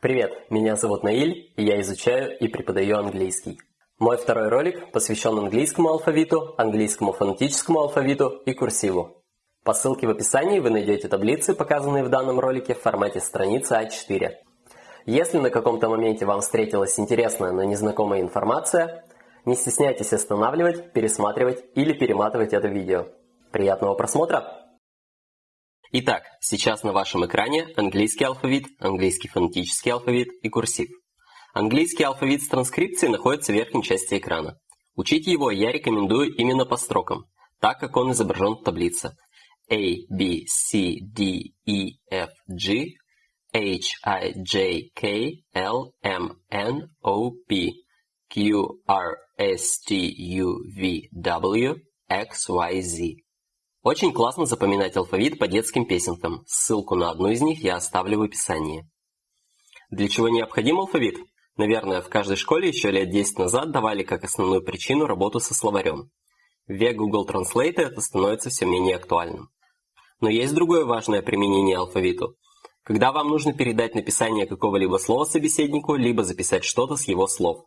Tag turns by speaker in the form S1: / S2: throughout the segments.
S1: Привет, меня зовут Наиль, и я изучаю и преподаю английский. Мой второй ролик посвящен английскому алфавиту, английскому фонетическому алфавиту и курсиву. По ссылке в описании вы найдете таблицы, показанные в данном ролике в формате страницы А4. Если на каком-то моменте вам встретилась интересная, но незнакомая информация, не стесняйтесь останавливать, пересматривать или перематывать это видео. Приятного просмотра! Итак, сейчас на вашем экране английский алфавит, английский фонетический алфавит и курсив. Английский алфавит с транскрипцией находится в верхней части экрана. Учить его я рекомендую именно по строкам, так как он изображен в таблице. A, B, C, D, E, F, G, H, I, J, K, L, M, N, O, P, Q, R, S, T, U, V, W, X, Y, Z. Очень классно запоминать алфавит по детским песенкам. Ссылку на одну из них я оставлю в описании. Для чего необходим алфавит? Наверное, в каждой школе еще лет 10 назад давали как основную причину работу со словарем. В век Google Translate это становится все менее актуальным. Но есть другое важное применение алфавиту. Когда вам нужно передать написание какого-либо слова собеседнику, либо записать что-то с его слов.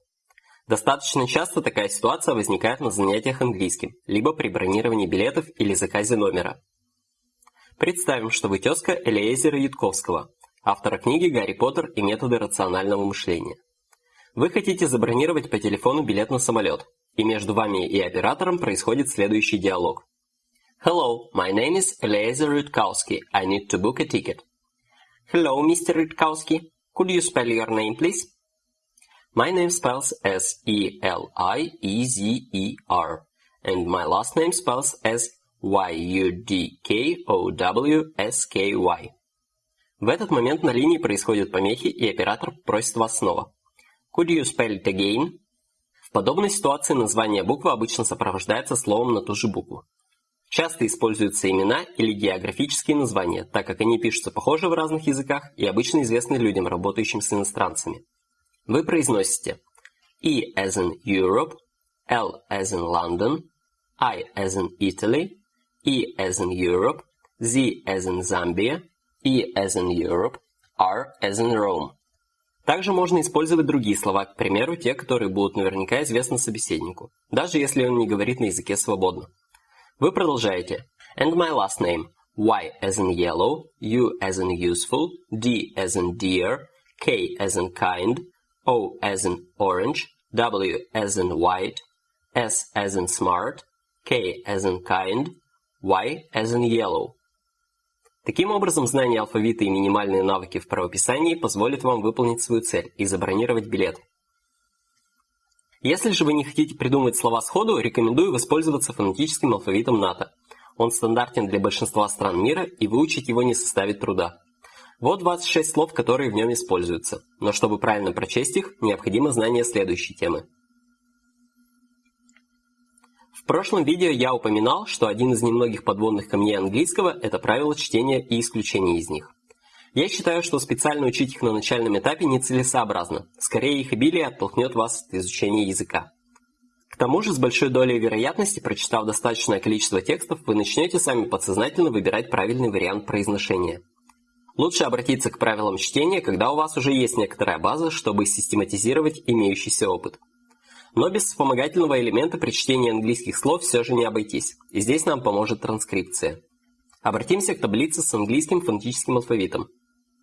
S1: Достаточно часто такая ситуация возникает на занятиях английским, либо при бронировании билетов или заказе номера. Представим, что вы тезка Элиэзера Ютковского, автора книги «Гарри Поттер и методы рационального мышления». Вы хотите забронировать по телефону билет на самолет, и между вами и оператором происходит следующий диалог. Hello, my name is Eliezer Rutkowski. I need to book a ticket. Hello, Mr. Rutkowski. Could you spell your name, please? My name spells S-E-L-I-E-Z-E-R, and my last name spells as Y-U-D-K-O-W-S-K-Y. В этот момент на линии происходят помехи, и оператор просит вас снова. Could you spell it again? В подобной ситуации название буквы обычно сопровождается словом на ту же букву. Часто используются имена или географические названия, так как они пишутся похоже в разных языках и обычно известны людям, работающим с иностранцами. Вы произносите E as in Europe, L as in London, I as in Italy, E as in Europe, Z as in Zambia, E as in Europe, R as in Rome. Также можно использовать другие слова, к примеру, те, которые будут наверняка известны собеседнику, даже если он не говорит на языке свободно. Вы продолжаете. And my last name. Y as in yellow, U as in useful, D as in dear, K as in kind, O as in orange, W as in white, S as in smart, K as in kind, Y as in yellow. Таким образом, знание алфавита и минимальные навыки в правописании позволят вам выполнить свою цель и забронировать билет. Если же вы не хотите придумать слова сходу, рекомендую воспользоваться фонетическим алфавитом НАТО. Он стандартен для большинства стран мира, и выучить его не составит труда. Вот 26 слов, которые в нем используются. Но чтобы правильно прочесть их, необходимо знание следующей темы. В прошлом видео я упоминал, что один из немногих подводных камней английского – это правило чтения и исключения из них. Я считаю, что специально учить их на начальном этапе нецелесообразно. Скорее, их обилие оттолкнет вас от изучения языка. К тому же, с большой долей вероятности, прочитав достаточное количество текстов, вы начнете сами подсознательно выбирать правильный вариант произношения – Лучше обратиться к правилам чтения, когда у вас уже есть некоторая база, чтобы систематизировать имеющийся опыт. Но без вспомогательного элемента при чтении английских слов все же не обойтись, и здесь нам поможет транскрипция. Обратимся к таблице с английским фонетическим алфавитом.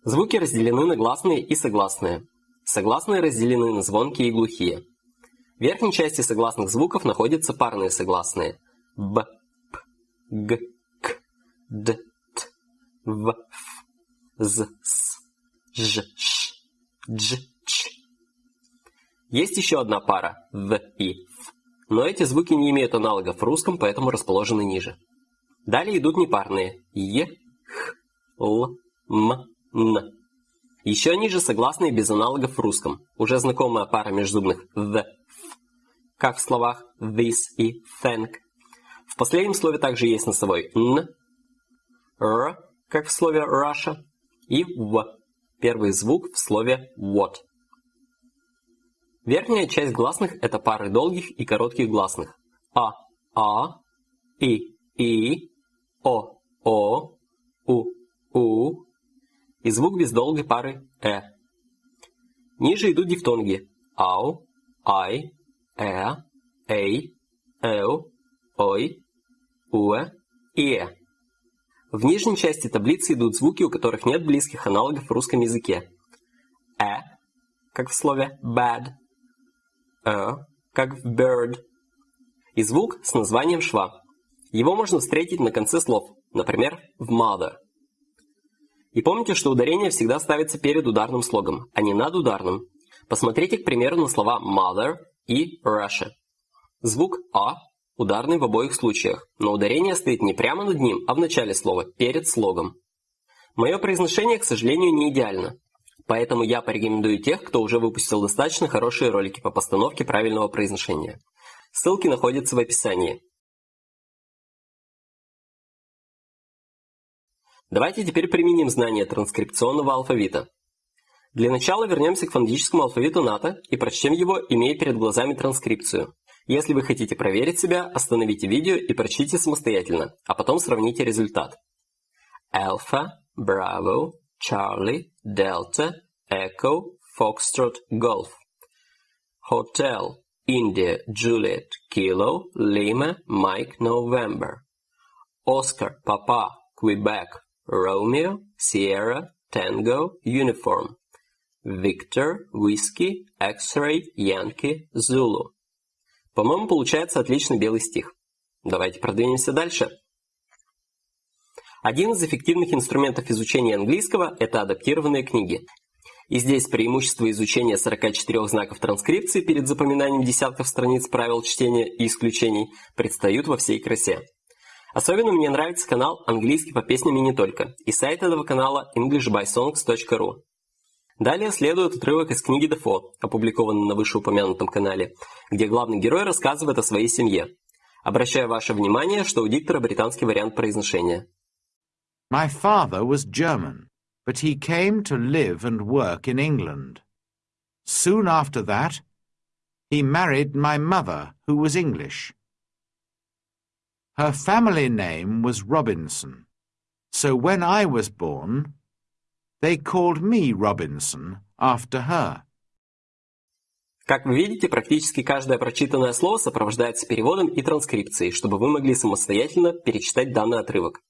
S1: Звуки разделены на гласные и согласные. Согласные разделены на звонкие и глухие. В верхней части согласных звуков находятся парные согласные – б, п, г, к, д, т, в, ф з, с, ж, ш, дж, ч. Есть еще одна пара в и ф, но эти звуки не имеют аналогов в русском, поэтому расположены ниже. Далее идут непарные е, х, л, м, н. Еще ниже согласные без аналогов в русском, уже знакомая пара межзубных в, ф, как в словах this и thank. В последнем слове также есть носовой н, р, как в слове Russia, и в. Первый звук в слове what. Верхняя часть гласных – это пары долгих и коротких гласных. А, а, и, и, о, о, у, у. И звук без долгой пары э. Ниже идут дифтонги ау, ай, э, эй, эу, ой, уэ и э. В нижней части таблицы идут звуки, у которых нет близких аналогов в русском языке. Э, как в слове bad, э, как в bird, и звук с названием шва. Его можно встретить на конце слов, например, в mother. И помните, что ударение всегда ставится перед ударным слогом, а не над ударным. Посмотрите, к примеру, на слова mother и Russia. Звук А ударный в обоих случаях, но ударение стоит не прямо над ним, а в начале слова, перед слогом. Мое произношение, к сожалению, не идеально. Поэтому я порекомендую тех, кто уже выпустил достаточно хорошие ролики по постановке правильного произношения. Ссылки находятся в описании. Давайте теперь применим знания транскрипционного алфавита. Для начала вернемся к фонетическому алфавиту НАТО и прочтем его, имея перед глазами транскрипцию. Если вы хотите проверить себя, остановите видео и прочтите самостоятельно, а потом сравните результат. Alpha, Bravo, Charlie, Delta, Echo, Foxtrot, Golf. Hotel, India, Juliet, Kilo, Lima, Mike, November. Oscar, Papa, Quebec, Romeo, Sierra, Tango, Uniform. Victor, Whiskey, X-Ray, Yankee, Zulu. По-моему, получается отличный белый стих. Давайте продвинемся дальше. Один из эффективных инструментов изучения английского – это адаптированные книги. И здесь преимущество изучения 44 знаков транскрипции перед запоминанием десятков страниц правил чтения и исключений предстают во всей красе. Особенно мне нравится канал «Английский по песням и не только» и сайт этого канала englishbysongs.ru. Далее следует отрывок из книги Дефо, опубликованный на вышеупомянутом канале, где главный герой рассказывает о своей семье. Обращаю ваше внимание, что у диктора британский вариант произношения.
S2: My father was German, but he came to live and work in England. Soon after that, he married my mother, who was English. Her family name was Robinson, so when I was born, They called me Robinson after her.
S1: Как вы видите, практически каждое прочитанное слово сопровождается переводом и транскрипцией, чтобы вы могли самостоятельно перечитать данный отрывок.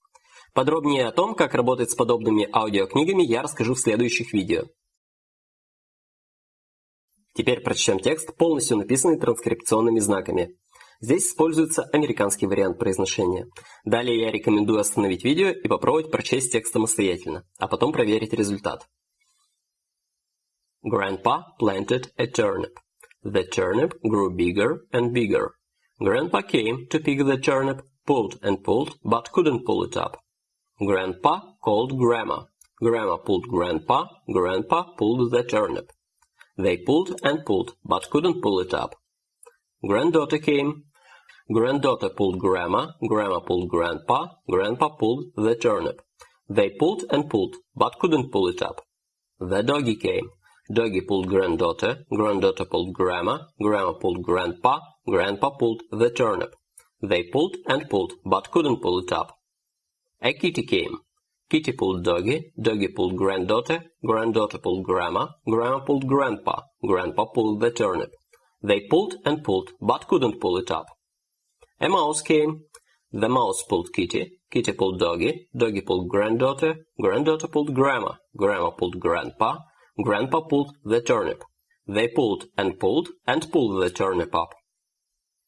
S1: Подробнее о том, как работать с подобными аудиокнигами, я расскажу в следующих видео. Теперь прочтем текст, полностью написанный транскрипционными знаками. Здесь используется американский вариант произношения. Далее я рекомендую остановить видео и попробовать прочесть текст самостоятельно, а потом проверить результат. Grandpa planted a turnip. The turnip grew bigger and bigger. Grandpa came to pick the turnip, pulled and pulled, but couldn't pull it up. Grandpa called Grandma. Grandma pulled Grandpa. Grandpa pulled the turnip. They pulled and pulled, but couldn't pull it up. Granddaughter came. Granddaughter pulled grandma, grandma pulled grandpa, grandpa pulled the turnip. They pulled and pulled, but couldn't pull it up. The doggy came. Doggy pulled granddaughter, granddaughter pulled grandma, grandma pulled grandpa, grandpa pulled the turnip. They pulled and pulled, but couldn't pull it up. A kitty came. Kitty pulled doggy, doggy pulled granddaughter, granddaughter pulled grandma, grandma pulled grandpa, grandpa pulled the turnip. They pulled and pulled, but couldn't pull it up. A mouse came. The mouse pulled Kitty, Kitty pulled Doggy, Doggy pulled Granddaughter, Granddaughter pulled Grandma, Grandma pulled Grandpa, Grandpa pulled the turnip. They pulled and pulled and pulled the turnip up.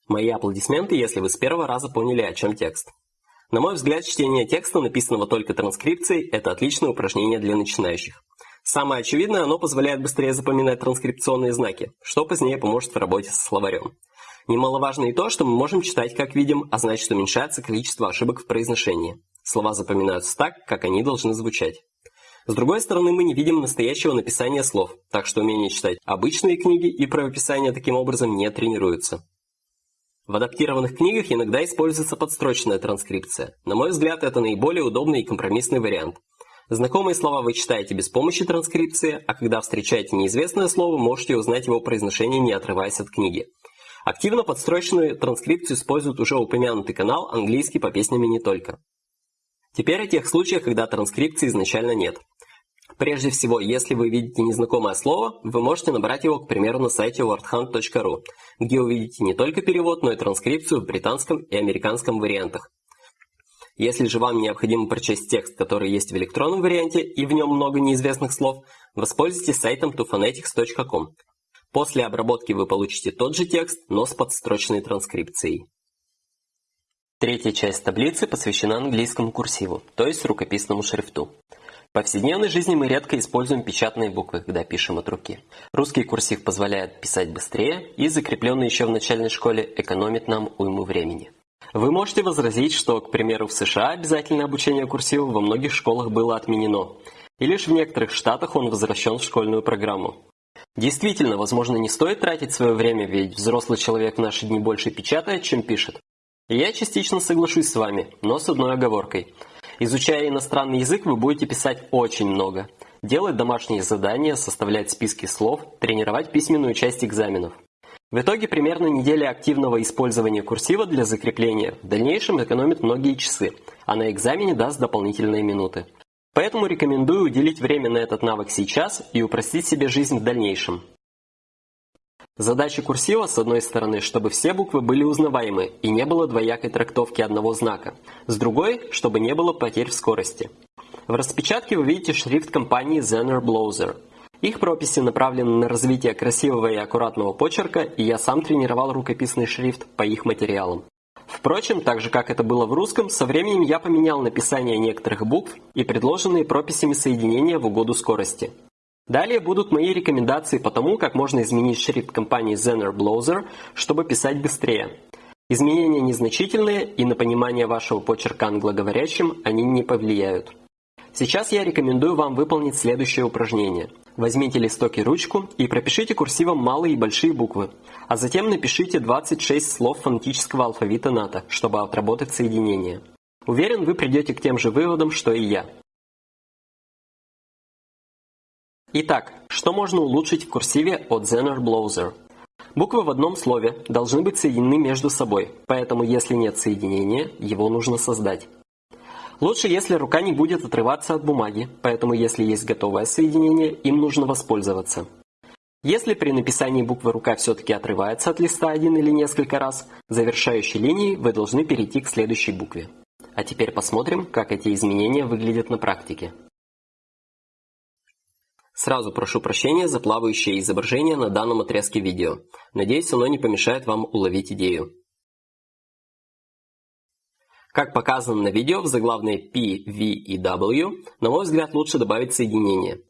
S1: Мои аплодисменты, если вы с первого раза поняли, о чем текст. На мой взгляд, чтение текста, написанного только транскрипцией, это отличное упражнение для начинающих. Самое очевидное, оно позволяет быстрее запоминать транскрипционные знаки, что позднее поможет в работе со словарем. Немаловажно и то, что мы можем читать как видим, а значит уменьшается количество ошибок в произношении. Слова запоминаются так, как они должны звучать. С другой стороны, мы не видим настоящего написания слов, так что умение читать обычные книги и правописание таким образом не тренируется. В адаптированных книгах иногда используется подстрочная транскрипция. На мой взгляд, это наиболее удобный и компромиссный вариант. Знакомые слова вы читаете без помощи транскрипции, а когда встречаете неизвестное слово, можете узнать его произношение, не отрываясь от книги. Активно подстроченную транскрипцию использует уже упомянутый канал «Английский по песням и не только». Теперь о тех случаях, когда транскрипции изначально нет. Прежде всего, если вы видите незнакомое слово, вы можете набрать его, к примеру, на сайте wordhunt.ru, где увидите не только перевод, но и транскрипцию в британском и американском вариантах. Если же вам необходимо прочесть текст, который есть в электронном варианте и в нем много неизвестных слов, воспользуйтесь сайтом tophonetics.com. После обработки вы получите тот же текст, но с подстрочной транскрипцией. Третья часть таблицы посвящена английскому курсиву, то есть рукописному шрифту. В повседневной жизни мы редко используем печатные буквы, когда пишем от руки. Русский курсив позволяет писать быстрее и, закрепленный еще в начальной школе, экономит нам уйму времени. Вы можете возразить, что, к примеру, в США обязательное обучение курсиву во многих школах было отменено, и лишь в некоторых штатах он возвращен в школьную программу. Действительно, возможно, не стоит тратить свое время, ведь взрослый человек в наши дни больше печатает, чем пишет. Я частично соглашусь с вами, но с одной оговоркой. Изучая иностранный язык, вы будете писать очень много. Делать домашние задания, составлять списки слов, тренировать письменную часть экзаменов. В итоге примерно неделя активного использования курсива для закрепления в дальнейшем экономит многие часы, а на экзамене даст дополнительные минуты. Поэтому рекомендую уделить время на этот навык сейчас и упростить себе жизнь в дальнейшем. Задача курсива, с одной стороны, чтобы все буквы были узнаваемы и не было двоякой трактовки одного знака, с другой, чтобы не было потерь в скорости. В распечатке вы видите шрифт компании Zener Blowser – их прописи направлены на развитие красивого и аккуратного почерка, и я сам тренировал рукописный шрифт по их материалам. Впрочем, так же как это было в русском, со временем я поменял написание некоторых букв и предложенные прописями соединения в угоду скорости. Далее будут мои рекомендации по тому, как можно изменить шрифт компании Zener Blowser, чтобы писать быстрее. Изменения незначительные, и на понимание вашего почерка англоговорящим они не повлияют. Сейчас я рекомендую вам выполнить следующее упражнение. Возьмите листок и ручку и пропишите курсивом малые и большие буквы, а затем напишите 26 слов фонетического алфавита НАТО, чтобы отработать соединение. Уверен, вы придете к тем же выводам, что и я. Итак, что можно улучшить в курсиве от Zener Blowser? Буквы в одном слове должны быть соединены между собой, поэтому если нет соединения, его нужно создать. Лучше, если рука не будет отрываться от бумаги, поэтому если есть готовое соединение, им нужно воспользоваться. Если при написании буквы рука все-таки отрывается от листа один или несколько раз, завершающей линией вы должны перейти к следующей букве. А теперь посмотрим, как эти изменения выглядят на практике. Сразу прошу прощения за плавающее изображение на данном отрезке видео. Надеюсь, оно не помешает вам уловить идею. Как показано на видео в заглавной P, V и W, на мой взгляд лучше добавить соединение.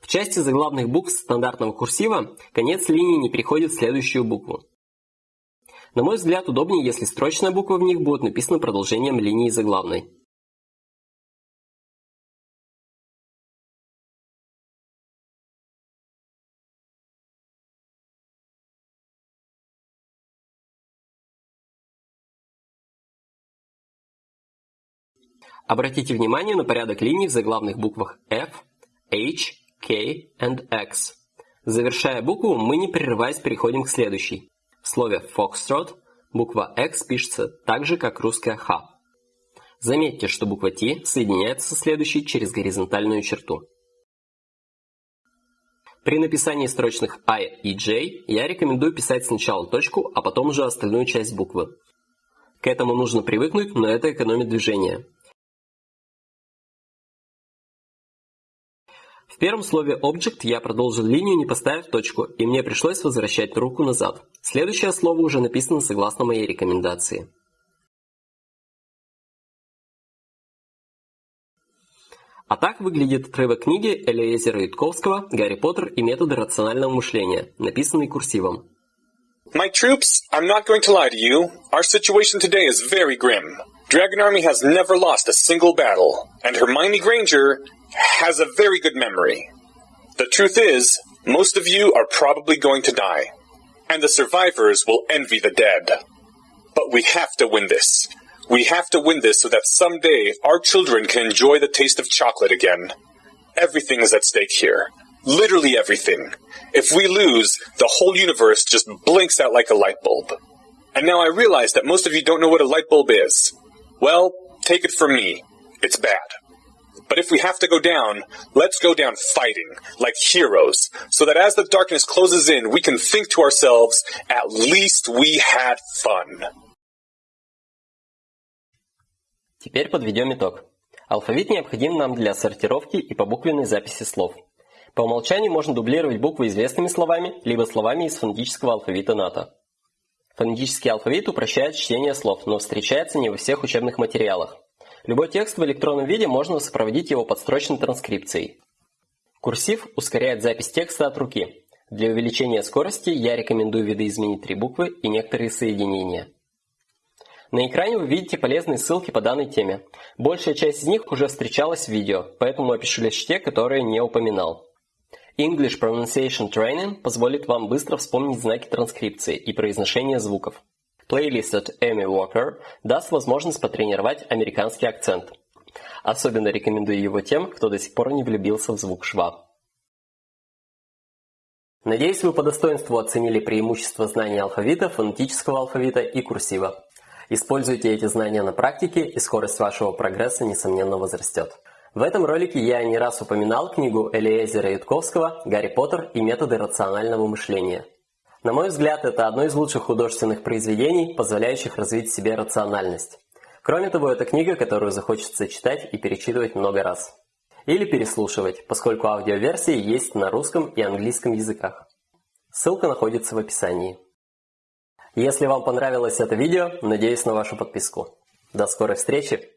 S1: В части заглавных букв стандартного курсива конец линии не переходит в следующую букву. На мой взгляд удобнее, если строчная буква в них будет написана продолжением линии заглавной. Обратите внимание на порядок линий в заглавных буквах F, H, K и X. Завершая букву, мы не прерываясь переходим к следующей. В слове Foxtrot буква X пишется так же, как русская Х. Заметьте, что буква T соединяется со следующей через горизонтальную черту. При написании строчных I и J я рекомендую писать сначала точку, а потом уже остальную часть буквы. К этому нужно привыкнуть, но это экономит движение. Первом слове object я продолжил линию, не поставив точку, и мне пришлось возвращать руку назад. Следующее слово уже написано согласно моей рекомендации. А так выглядит отрывок книги Элиезера Ютковского «Гарри Поттер и методы рационального мышления», написанный курсивом.
S3: My troops, I'm not going to lie to you. Our situation today is very grim. Dragon Army has never lost a single battle, and Hermione Granger has a very good memory. The truth is, most of you are probably going to die, and the survivors will envy the dead. But we have to win this. We have to win this so that someday our children can enjoy the taste of chocolate again. Everything is at stake here. Literally everything. If we lose, the whole universe just blinks out like a light bulb. And now I realize that most of you don't know what a light bulb is. Well, take it from me. it's bad. But if we have to go down, let's go down fighting, like heroes, so that as the darkness closes in, we can think to ourselves, at least we had fun.
S1: Теперь подведем итог. Алфавит необходим нам для сортировки и побуквенной записи слов. По умолчанию можно дублировать буквы известными словами, либо словами из фонетического алфавита НАТО. Фонетический алфавит упрощает чтение слов, но встречается не во всех учебных материалах. Любой текст в электронном виде можно сопроводить его подстрочной транскрипцией. Курсив ускоряет запись текста от руки. Для увеличения скорости я рекомендую видоизменить три буквы и некоторые соединения. На экране вы видите полезные ссылки по данной теме. Большая часть из них уже встречалась в видео, поэтому опишу лишь те, которые не упоминал. English Pronunciation Training позволит вам быстро вспомнить знаки транскрипции и произношения звуков. Плейлист от Эми Уокер даст возможность потренировать американский акцент. Особенно рекомендую его тем, кто до сих пор не влюбился в звук шва. Надеюсь, вы по достоинству оценили преимущества знания алфавита, фонетического алфавита и курсива. Используйте эти знания на практике, и скорость вашего прогресса, несомненно, возрастет. В этом ролике я не раз упоминал книгу Элиэзера Ютковского «Гарри Поттер и методы рационального мышления». На мой взгляд, это одно из лучших художественных произведений, позволяющих развить в себе рациональность. Кроме того, это книга, которую захочется читать и перечитывать много раз. Или переслушивать, поскольку аудиоверсии есть на русском и английском языках. Ссылка находится в описании. Если вам понравилось это видео, надеюсь на вашу подписку. До скорой встречи!